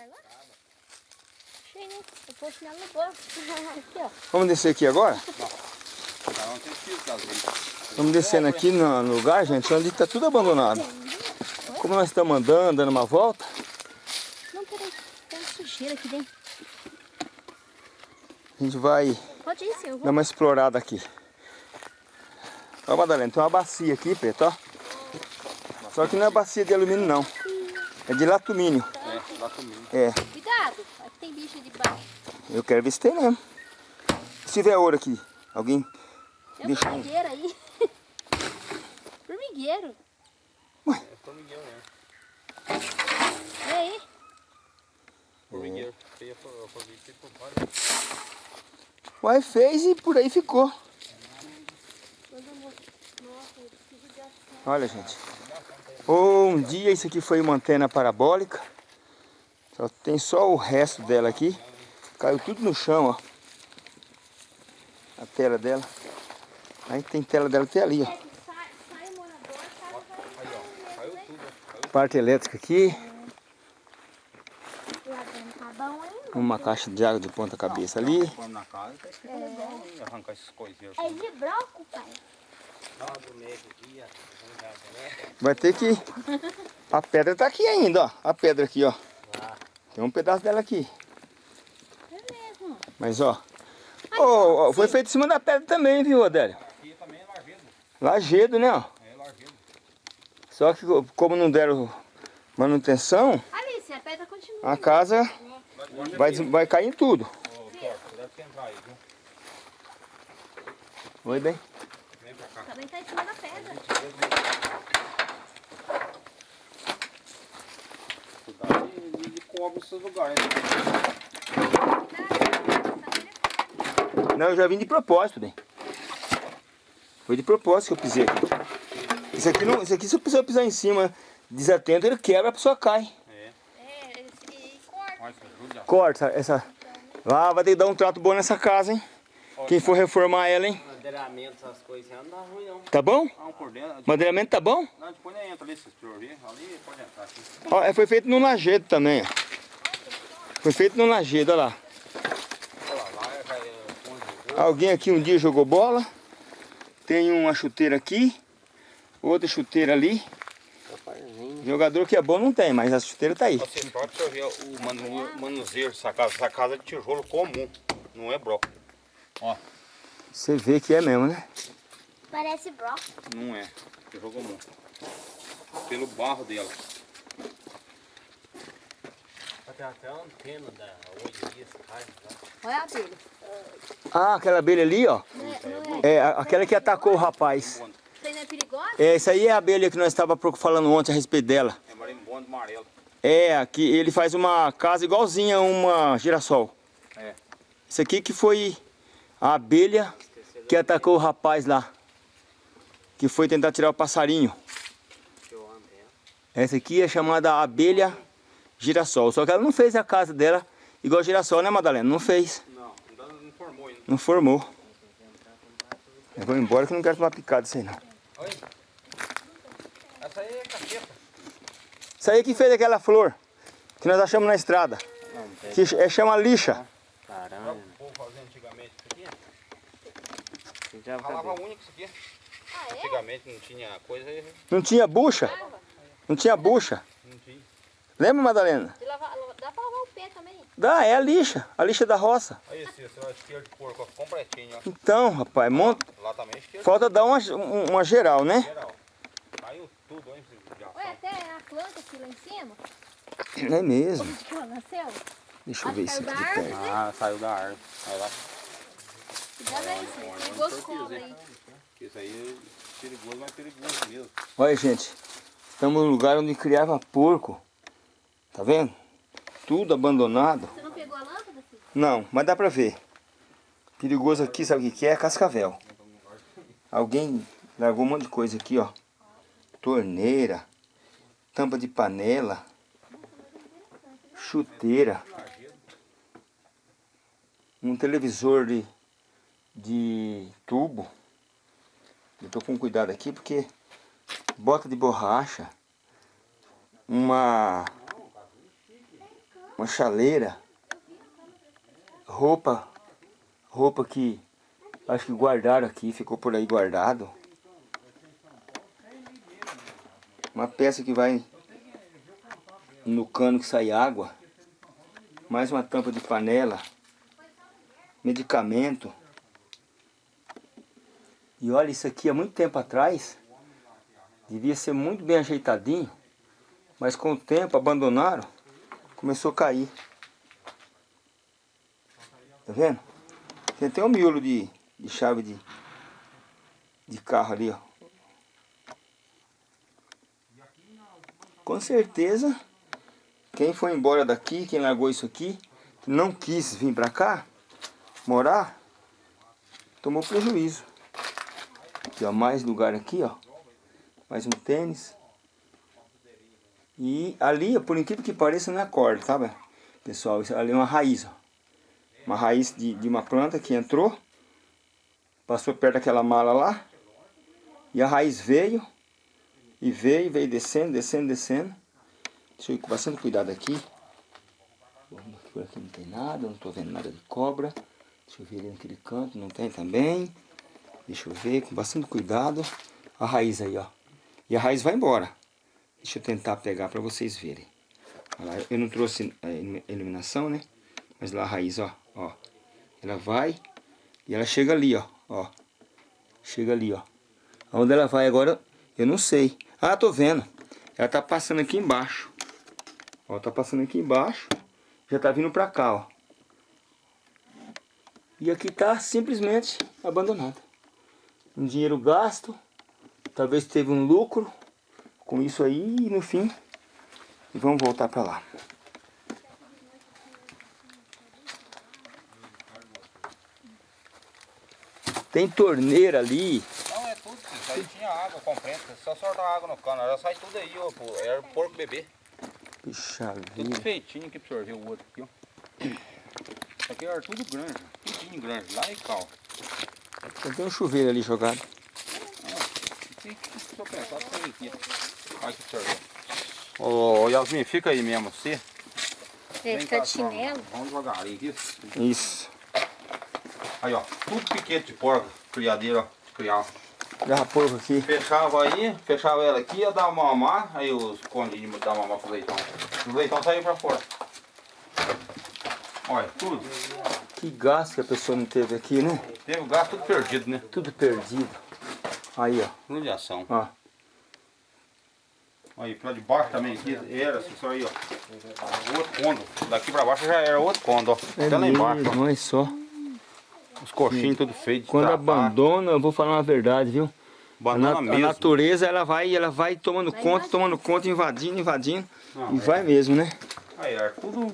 Lá? Né? Eu no bolso. aqui, ó. Vamos descer aqui agora? Estamos descendo aqui no lugar, gente, onde está tudo abandonado. Como nós estamos andando, dando uma volta, Não, peraí. Tem sujeira aqui dentro. a gente vai ir, senhor. dar uma explorada aqui. Ó, Madalena, tem uma bacia aqui, preto, ó. Só que não é bacia de alumínio, não. É de latumínio. É, lá comigo. É, Cuidado. Aqui tem bicho de baixo. eu quero ver se tem mesmo. Se tiver ouro aqui, alguém Tem um deixa um... formigueiro aí. formigueiro. É formigueiro, né? E aí? Formigueiro. Por fora. Uai, fez e por aí ficou. Olha, gente. Um dia isso aqui foi uma antena parabólica. Só tem só o resto dela aqui. Caiu tudo no chão, ó. A tela dela. Aí tem tela dela até ali, ó. Sai, sai o morador, sai, sai. Aí, ó. Caiu tudo. Caiu Parte elétrica aqui. Tá. Uma caixa de água de ponta cabeça ali. Coisinhos. É de broco, pai. Vai ter que... A pedra tá aqui ainda, ó. A pedra aqui, ó. Tem um pedaço dela aqui. É mesmo. Mas, ó. Ô, ó, foi feito em cima da pedra também, viu, Adélio? Aqui também é lajedo. Lajedo, né, ó. É lajedo. Só que como não deram manutenção, Alice, a pedra continua. a casa vai, des- vai cair em tudo. Aí, viu? Oi, bem? Vem pra cá. Também tá em cima da pedra. Cobre esses lugares. Não, eu já vim de propósito, bem. Foi de propósito que eu pisei aqui. Isso aqui, não, isso aqui se a pessoa pisar em cima desatento, ele quebra, a pessoa cai. É. É, esse- e corta. Corta essa... Lá vai ter que dar um trato bom nessa casa, hein? Quem for reformar ela, hein? Madeiramento, essas coisas, não dá ruim não. Tá bom? Ah, um por dentro. Madeiramento tá bom? Não, depois nem entra ali, se senhor. Ali pode entrar aqui. Ó, é, foi feito no lajedo também, ó. Foi feito no lajedo, olha lá. Olha lá, lá é, Alguém aqui um dia jogou bola. Tem uma chuteira aqui. Outra chuteira ali. Jogador que é bom não tem, mas a chuteira tá aí. Você pode ver o manu, manuseio dessa casa. Essa casa é de tijolo comum, não é broco. Ó, Você vê que é mesmo, né? Parece broco. não é. Tijolo comum. Pelo barro dela. Tem até a antena da raio lá. Olha a abelha. Ah, aquela abelha ali, ó. Não é, não é. É aquela que atacou o rapaz. Isso aí não é perigosa? É, essa aí é a abelha que nós estávamos falando ontem a respeito dela. É marimbondo amarelo. É, aqui ele faz uma casa igualzinha a uma girassol. É. Isso aqui que foi a abelha que atacou o rapaz lá. Que foi tentar tirar o passarinho. Essa aqui é chamada abelha girassol. Só que ela não fez a casa dela igual girassol, né, Madalena? Não fez. Não, não formou ainda. Não formou. Eu vou embora que não quero tomar picada isso aí não. Oi? Essa aí é caceta. Isso aí que fez aquela flor que nós achamos na estrada. Não, não. Que é, chama lixa. Caramba. O povo fazia antigamente isso aqui. Já Ralava vai a unha com isso aqui. Ah, é? Antigamente não tinha coisa, Não tinha bucha. Não tinha bucha. não tinha. Lembra, Madalena? Lavar- dá pra lavar o pé também. Dá, é a lixa. A lixa da roça. Aí esse, esse é o isqueiro de porco, ó, completinho, ó. Então, rapaz, monta... Lá também é isqueiro falta dar uma, um- uma geral, né? geral. Caiu tudo, hein. Olha, até a planta aqui lá em cima. É mesmo. Onde que ela nasceu? Deixa eu ver isso aqui de perto. Ah, saiu da árvore. Aí lá. Cuidado aí, senhor. Perigoso cobra aí. Isso aí é perigoso, mas perigoso mesmo. Olha, gente. Estamos no lugar onde criava porco. Tá vendo? Tudo abandonado. Você não pegou a lâmpada, filho? Não, mas dá pra ver. Perigoso aqui, sabe o que é? Cascavel. Alguém largou um monte de coisa aqui, ó. Torneira, tampa de panela, chuteira, um televisor de, de tubo. Eu tô com cuidado aqui porque bota de borracha, uma uma chaleira, roupa, roupa que acho que guardaram aqui, ficou por aí guardado. Uma peça que vai no cano que sai água. Mais uma tampa de panela. Medicamento. E olha, isso aqui há muito tempo atrás devia ser muito bem ajeitadinho, mas com o tempo abandonaram, começou a cair. Tá vendo? Tem até um miolo de, de chave de, de carro ali, ó. Com certeza, quem foi embora daqui, quem largou isso aqui, não quis vir pra cá, morar, tomou prejuízo. Aqui, ó, mais lugar aqui, ó. Mais um tênis. E ali, por incrível que pareça, não é corda, sabe? Pessoal, isso ali é uma raiz, ó. Uma raiz de, de uma planta que entrou, passou perto daquela mala lá, e a raiz veio, e veio, veio descendo, descendo, descendo. Deixa eu ir com bastante cuidado aqui. Por aqui não tem nada, não estou vendo nada de cobra. Deixa eu ver ali naquele canto, não tem também. Deixa eu ver, com bastante cuidado. A raiz aí, ó. E a raiz vai embora. Deixa eu tentar pegar para vocês verem. Eu não trouxe a iluminação, né? Mas lá a raiz, ó, ó. Ela vai e ela chega ali, ó, ó. Chega ali, ó. Onde ela vai agora, eu não sei. Ah, tô vendo. Ela tá passando aqui embaixo. Ó, tá passando aqui embaixo. Já tá vindo pra cá, ó. E aqui tá simplesmente abandonado. Um dinheiro gasto. Talvez teve um lucro com isso aí e no fim. E vamos voltar pra lá. Tem torneira ali. Não, é tudo. Isso aí tinha água, comprenta. Só soltar água no cano. Ela sai tudo aí, ó. pô. Era o porco bebê. Puxa Tudo feitinho aqui pra sorver o outro aqui, ó. Isso aqui era tudo grande. Tudinho grande. Lá e ó. Tem um chuveiro ali jogado. Ô, Yasmin, fica aí mesmo, você. Vem fica de chinelo. Vamos devagarinho aqui. Isso. Aí, ó. Tudo piquete de porco. Criadeira, ó. De criar. Garra porco aqui. Fechava aí, fechava ela aqui, ia dar mamar, aí os condinhos dar mamar pro leitão. O leitão saiu pra fora. Olha, tudo. Que gasto que a pessoa não teve aqui, né? Teve o gasto tudo perdido, né? Tudo perdido. Aí, ó. Judiação. ó. Aí, pra de baixo também aqui, era assim, só aí, ó. Outro condo. Daqui pra baixo já era outro condo, ó. É Até lá embaixo, ó. olha só. Os coxinhos tudo feio de Quando trapar. abandona, eu vou falar uma verdade, viu? A, Banana nat- a natureza, ela vai, ela vai tomando Vai conta, invadindo. tomando conta, invadindo, invadindo. Não, e é. vai mesmo, né? Aí, era tudo...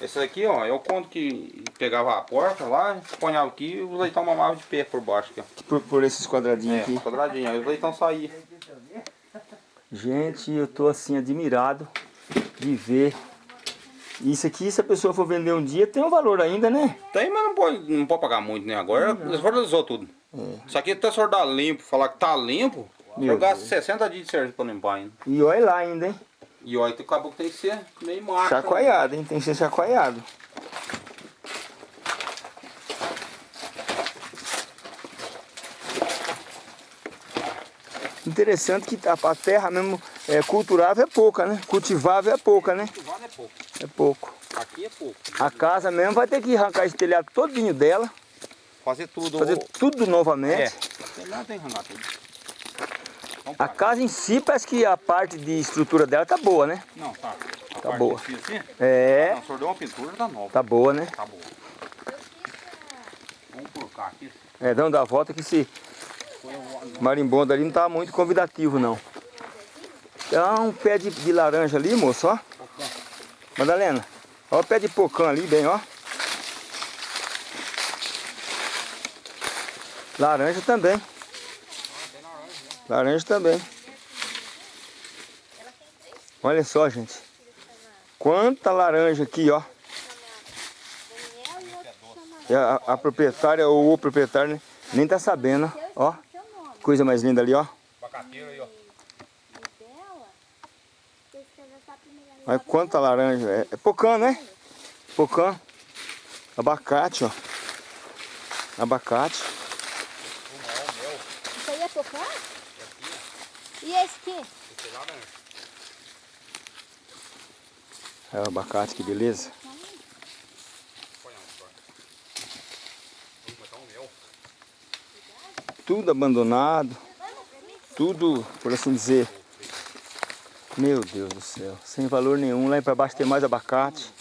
Esse aqui, ó, é o conto que pegava a porta lá, ponhava aqui e o leitão mamava de pé por baixo aqui, ó. Por, por esses quadradinhos É, aqui. quadradinho. Aí o leitão saía. Gente, eu tô assim admirado de ver. Isso aqui, se a pessoa for vender um dia, tem um valor ainda, né? Tem, mas não pode, não pode pagar muito, né? Agora eles valorizou tudo. Isso aqui até se dar limpo, falar que tá limpo, Meu eu gasto 60 dias de serviço pra limpar ainda. E olha lá ainda, hein? E olha, tem caboclo tem que ser meio macho. né? Chacoalhado, hein? Tem que ser chacoalhado. Interessante que a a terra mesmo é, culturável é pouca, né? Cultivável é pouca, né? Vale é pouco. É pouco. Aqui é pouco. A casa mesmo vai ter que arrancar esse telhado todinho dela, Fazer tudo. fazer tudo novamente. É. Tem lá tem que arrancar tudo. A casa em si parece que a parte de estrutura dela tá boa, né? Não, tá. A Tá boa. cima, assim, É, Não, o senhor deu uma pintura, tá nova. tá boa, né? Tá boa. Vamos cá aqui. É, dando a volta que esse marimbondo ali não tá muito convidativo, não. Tem um pé de, de laranja ali, moço, ó. Madalena, ó o pé de pocã ali, bem, ó. Laranja também. Laranja também. Olha só, gente. Quanta laranja aqui, ó. E a, a proprietária ou o proprietário né, nem tá sabendo, ó. Coisa mais linda ali, ó. Olha quanta laranja. É, é pocã, né? Pocã. Abacate, ó. Abacate. Isso aí é pocã? E esse aqui? Esse é laranja. É o abacate, que beleza. Tudo abandonado. Tudo, por assim dizer. Meu Deus do céu. Sem valor nenhum. Lá para baixo tem mais abacate.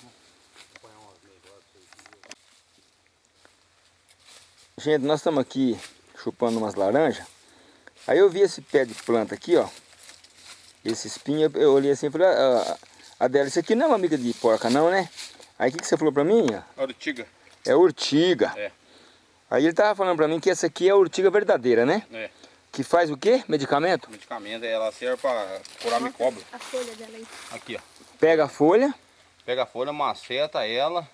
Gente, nós estamos aqui chupando umas laranjas. Aí eu vi esse pé de planta aqui, ó. Esse espinho, eu olhei assim e falei, ah, Adela, isso aqui não é uma amiga de porca não, né? Aí o que, que você falou pra mim? ó? Ortiga. É urtiga. É. Aí ele tava falando pra mim que essa aqui é a urtiga verdadeira, né? É. Que faz o quê? Medicamento? Medicamento, ela serve pra curar micóbio. A folha dela aí. Aqui, ó. Pega a folha, Pega a folha, maceta ela,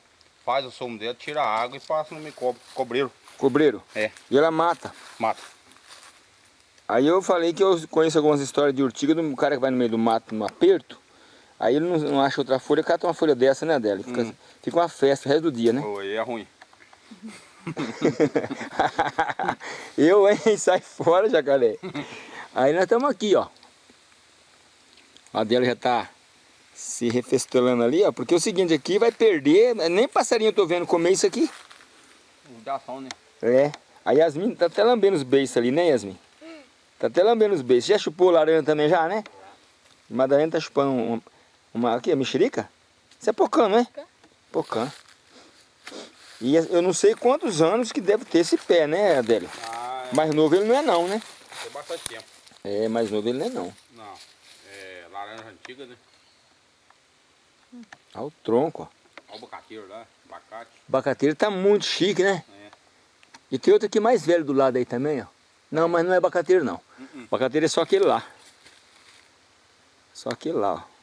faz o sumo dela, tira a água e passa no micóbio, cobreiro. cobreiro. É. E ela mata. Mata. Aí eu falei que eu conheço algumas histórias de urtiga do cara que vai no meio do mato, no aperto. Aí ele não, não acha outra folha, cata uma folha dessa, né, dela? Fica, Hum. fica uma festa o resto do dia, né? Oi, é ruim. eu, hein? Sai fora, jacaré. Aí nós estamos aqui, ó. A dela já tá se refestolando ali, ó. Porque é o seguinte, aqui vai perder. Nem passarinho eu tô vendo comer isso aqui. Judiação, né? É. A Yasmin tá até lambendo os beiços ali, né, Yasmin? Tá até lambendo os beiços. Já chupou laranja também já, né? Madalena tá chupando. Uma aqui, a mexerica? Isso é pocã, não é? Pocã. E eu não sei quantos anos que deve ter esse pé, né, Adélio? Ah, Mais novo ele não é não, né? tem bastante tempo. É, mais novo ele não é não. Não, é laranja antiga, né? Olha o tronco, ó. Olha o abacateiro lá, abacate. O abacateiro tá muito chique, né? É. E tem outro aqui mais velho do lado aí também, ó. Não, mas não é abacateiro não. Uh-uh. Abacateiro é só aquele lá. Só aquele lá, ó.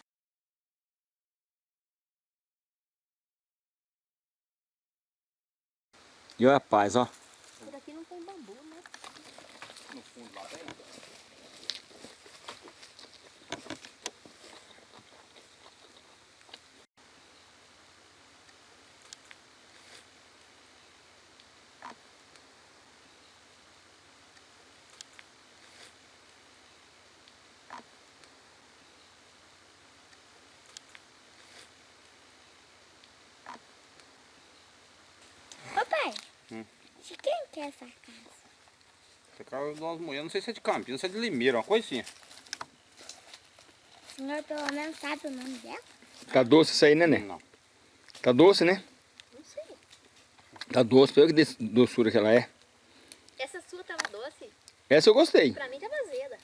E olha a paz, ó. Por aqui não tem bambu, né? No fundo lá tem. Papai, Hum. De quem que é essa casa? Essa casa das mulheres, não sei se é de Campinas, se é de Limeira, uma coisa assim. O senhor pelo menos sabe o nome dela? Tá doce isso aí, né, né? Não. Tá doce, né? Não sei. Tá doce. Olha que doçura que ela é. Essa sua tava doce? Essa eu gostei. Pra mim tava azeda.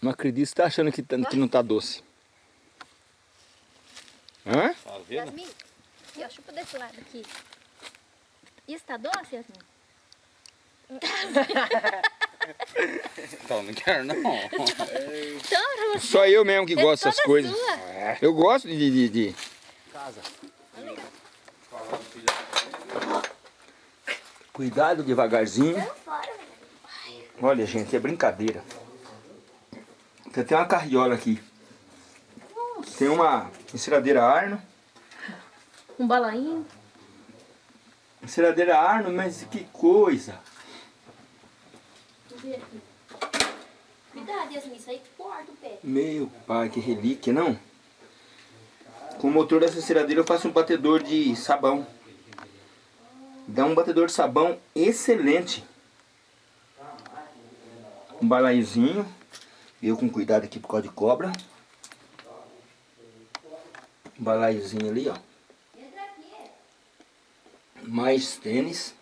Não acredito. Você tá achando que, tá- que não tá doce. Hã? Tá vendo? Chupa desse lado aqui. Isso tá doce, Yasmin? Então, não quero não. Então. Só eu mesmo que é gosto dessas coisas. sua. Eu gosto de, de, de- Casa. Cuidado devagarzinho. Olha, gente, é brincadeira. Tem até uma carriola aqui. Tem uma enceradeira Arno. Um balainho. Enceradeira Arno, mas que coisa. Cuidado, Yasmin, isso aí corta o pé. Meu pai, que relíquia, não? Com o motor dessa enceradeira eu faço um batedor de sabão. Dá um batedor de sabão excelente. Um balaiozinho. Eu com cuidado aqui por causa de cobra. Um balaiozinho ali, ó. Mais tênis.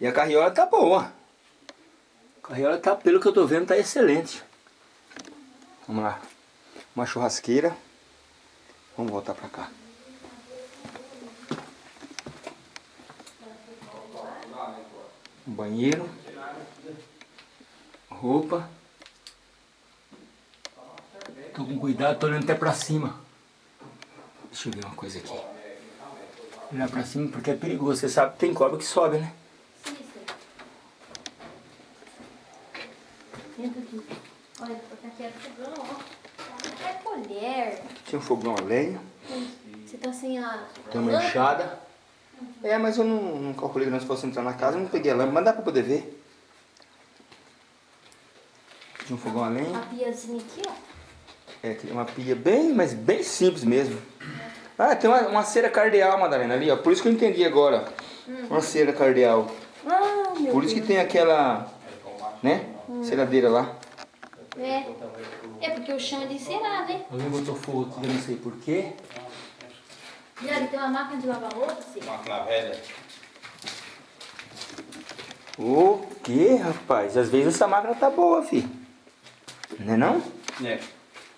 E a carriola tá boa. A carriola tá, pelo que eu tô vendo, tá excelente. Vamos lá. Uma churrasqueira. Vamos voltar pra cá. Um banheiro. Roupa. Tô com cuidado, tô olhando até pra cima. Deixa eu ver uma coisa aqui. Olhar pra cima porque é perigoso. Você sabe que tem cobra que sobe, né? Entra aqui. Olha, porque aqui é fogão, ó. É colher. Tinha um fogão a lenha. Você tá sem a. Tem uma enxada. É, mas eu não, não calculei que nós fosse entrar na casa, eu não peguei a lâmpada, mas dá pra poder ver. Tinha um fogão a lenha. Uma piazinha aqui, ó. É, tem uma pia bem, mas bem simples mesmo. Ah, tem uma, uma cera cardeal, Madalena, ali, ó. Por isso que eu entendi agora. Uma cera cardeal. Ah, meu Por isso que Deus. tem aquela, né? Ceradeira lá. É. É porque o chão é de cerado, hein? Alguém botou fogo aqui, eu não sei porquê. E ali tem uma máquina de lavar roupa, assim. Máquina velha. O quê, rapaz? Às vezes essa máquina tá boa, fi. Não é não? É.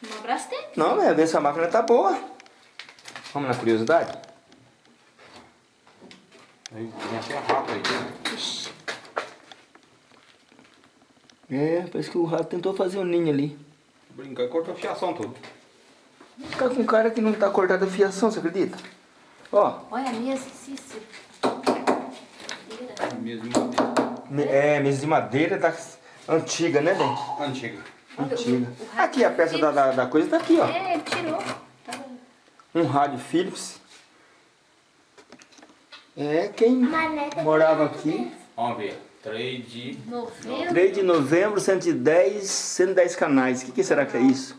Um abraço tempo. Não, mas às vezes essa máquina tá boa. Vamos na curiosidade? Aí Tem até rato aí. Ixi. É, parece que o rato tentou fazer um ninho ali. Brincar e cortou a fiação tudo. Tá com um cara que não tá cortada a fiação, você acredita? Ó, Olha a mesa, Cícero. Mesmo madeira. me- é, mesa de madeira da antiga, né, bem? Antiga. Antiga. o- o rato Aqui, a peça da, da, da coisa tá aqui, ó. É, ele tirou. Tá bom. Um rádio Philips. É, quem morava aqui. Vamos ver. 3 de... Novembro. 3 de novembro, 110, 110 canais. O que, que será que é isso?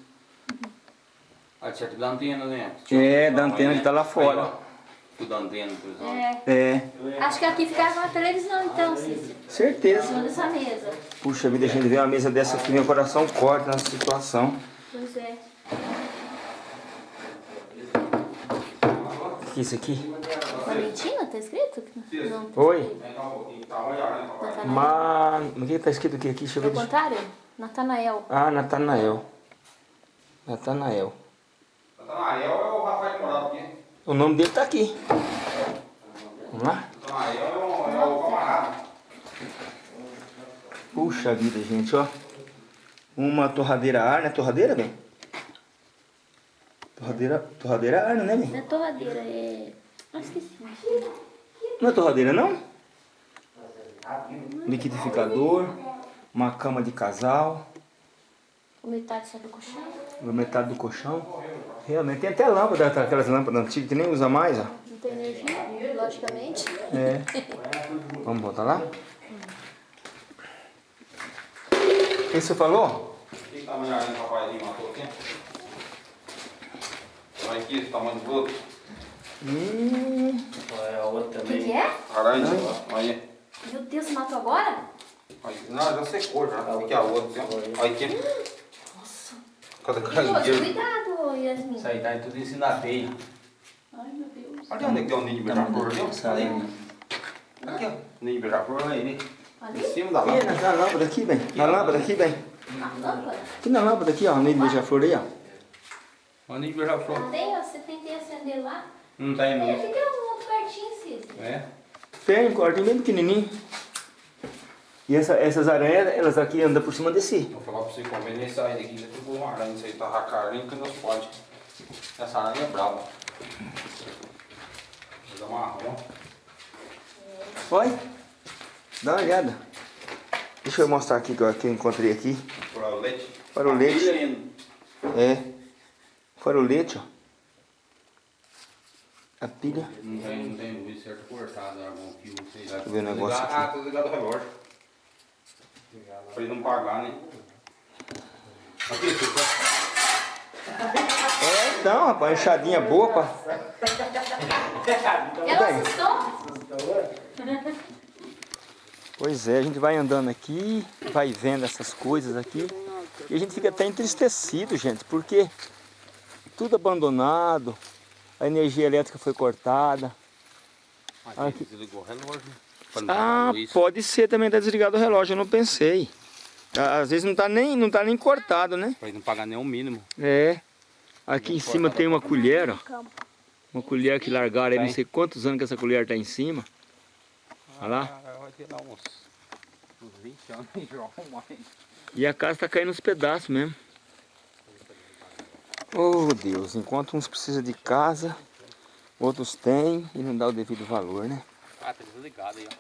Ah, certo da antena, né? É, da antena que tá lá fora. Aí. Tudo da antena, por exemplo. É. É, Acho que aqui ficava uma televisão, então, Cícero. Em certeza. cima dessa mesa. Puxa vida, a gente vê uma mesa dessa aqui, meu coração corta nessa situação. Pois é. Que é isso aqui? Valentina, tá escrito? Não. Oi? Tá olhando, né, papai? Natanael. Ma... O que tá escrito aqui? aqui? Deixa eu É o ver. contrário? Natanael. Ah, Natanael. Natanael. Natanael é o Rafael morava aqui. O nome dele tá aqui. Vamos lá? Natanael é o, é o camarada. Puxa vida, gente, ó. Uma torradeira ar, né? Torradeira, bem? Torradeira, torradeira ar, né, bem? Não é torradeira, é. Ah, esqueci. Não é torradeira, não? Liquidificador, uma cama de casal, O metade só do colchão. metade do colchão. Realmente tem até lâmpada, aquelas lâmpadas antigas que nem usa mais, ó. Não tem energia, logicamente. É. Vamos botar lá? O que você falou? Que tamanho de papai matou aqui? Olha aqui, esse tamanho do outro. Hum, Olha a outra O que, também. que é? Laranja, olha. Meu Deus, você matou agora? Olha, Não, já secou já. Aqui a outra. Olha aqui. Nossa. Cada Moço, caranguejo. cuidado, Yasmin. Isso aí tá tudo em cima da teia. Ai, meu Deus. Olha onde é que tem um ninho de beija-flor ali. Aqui, ó. Ninho de beija-flor, olha aí. Em Ali? cima da lâmpada. na, na lâmpada aqui, bem. Na lâmpada aqui, bem. A lâmpada? Aqui na lâmpada aqui, ó. Meio do beija-flor aí, ó. Olha o ninho de beija-flor. Tem, ó, você tentei acender lá. Não tá indo É, aqui tem um outro quartinho, Cícero. É? Tem um quartinho bem pequenininho. E essa, essas aranhas, elas aqui andam por cima desse. Vou falar pra você convém nem sair daqui, já tem uma aranha, isso aí tá a carinha que nós pode. Essa aranha é brava. Vou dar uma marrom. Olha. Dá uma olhada. Deixa eu mostrar aqui que eu, que eu encontrei aqui. Por o leite. Para o leite. Lindo. É. Farolete, ó. A pilha. Não tem, não tem luz certo cortada, algum fio, sei lá. Deixa eu ver o negócio aqui. Ah, tô ligado o relógio. Pra ele não pagar, né? Aqui, É, então, rapaz, enxadinha boa, pá. Ela assustou? Pois é, a gente vai andando aqui, vai vendo essas coisas aqui. E a gente fica até entristecido, gente, porque tudo abandonado, a energia elétrica foi cortada. Aqui, Aqui. desligou o relógio. Não pagar Ah, pode ser também tá desligado o relógio, eu não pensei. Às vezes não tá nem, não tá nem cortado, né? Pra ele não pagar nem o mínimo. É. Aqui em cima tem uma colher, ó. Uma colher que largaram aí, não sei quantos anos que essa colher tá em cima. Olha lá. Ah, vai ter lá uns, uns 20 anos aí, João. mais. E a casa tá caindo nos pedaços mesmo. Oh Deus, enquanto uns precisam de casa, outros têm e não dá o devido valor, né? Ah, tá desligado aí, ó.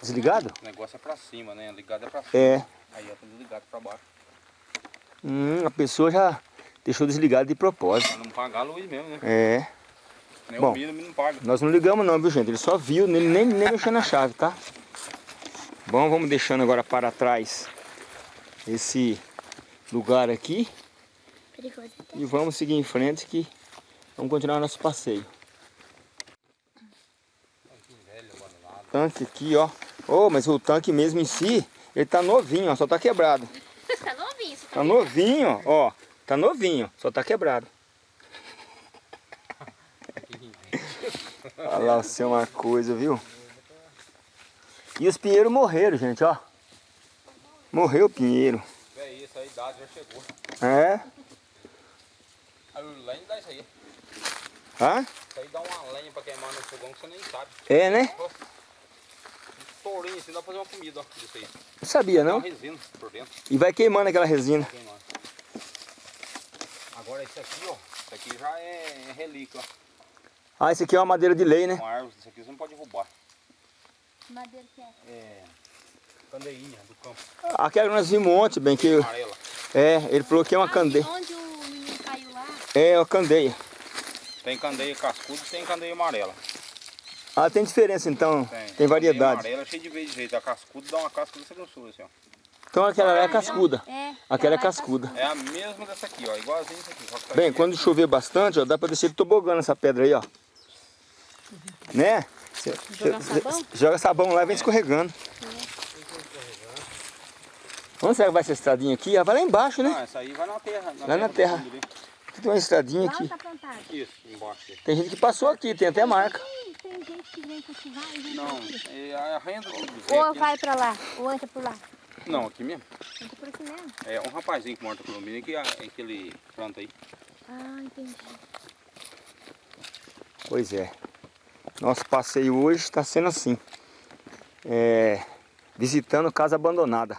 Desligado? O negócio é pra cima, né? Ligado é pra cima. É. Aí, ó, tá desligado pra baixo. Hum, a pessoa já deixou desligado de propósito. Pra não pagar a luz mesmo, né? É. Nem Bom. o mínimo não paga. Nós não ligamos não, viu gente? Ele só viu, ele nem, nem mexeu na chave, tá? Bom, vamos deixando agora para trás esse lugar aqui Perigoso até. e vamos seguir em frente que vamos continuar nosso passeio. Tanque aqui, ó. Oh, mas o tanque mesmo em si, ele tá novinho, ó, só tá quebrado. tá novinho isso. Tá novinho, ó. Tá novinho, só tá quebrado. Olha lá, você é uma coisa, viu? E os pinheiros morreram, gente, ó. Morreu o pinheiro. É isso, a idade já chegou. É? A lenha dá isso aí. Hã? Isso aí dá uma lenha pra queimar no fogão que você nem sabe. É, né? Um tourinho assim, dá pra fazer uma comida, ó. Isso aí. Não sabia, não? uma resina por dentro. E vai queimando aquela resina. Queimando. Agora esse aqui, ó. Isso aqui já é relíquia, ó. Ah, esse aqui é uma madeira de lei, né? Uma árvore, isso aqui você não pode derrubar. Madeira que é. É. Candeinha do campo. Aquela que nós vimos ontem, bem, que... Amarela. É, ele falou que é uma Ah, candeia. Onde o menino caiu lá. É, uma candeia. Tem candeia cascuda e tem candeia amarela. Ah, tem diferença então, tem, Candeia variedade. amarela é cheia de vez de jeito. A cascuda dá uma casca dessa grossura assim, ó. Então aquela é cascuda. É. Aquela é ela cascuda. É a mesma dessa aqui, ó. Igualzinho isso aqui. só que tá Bem, aqui. quando chover bastante, ó, dá pra descer de tobogã nessa pedra aí, ó. Né? Cê- sabão? Joga sabão lá e vem escorregando. Onde será que vai essa estradinha aqui? Ah, vai lá embaixo, Não, né? essa aí vai na terra. Lá na do terra. fundo ali. Aqui tem uma estradinha Lá aqui. tá. Isso, embaixo. Tem gente que passou aqui, tem até marca. Tem gente que vem cultivar e vem Não, pra aqui. é a renda do bezerro Ou vai pra lá, ou entra por lá. Não, aqui mesmo. Entra por aqui mesmo. É um rapazinho que mora no condomínio que é aquele planta aí. Ah, entendi. Pois é. Nosso passeio hoje está sendo assim. É, visitando casa abandonada.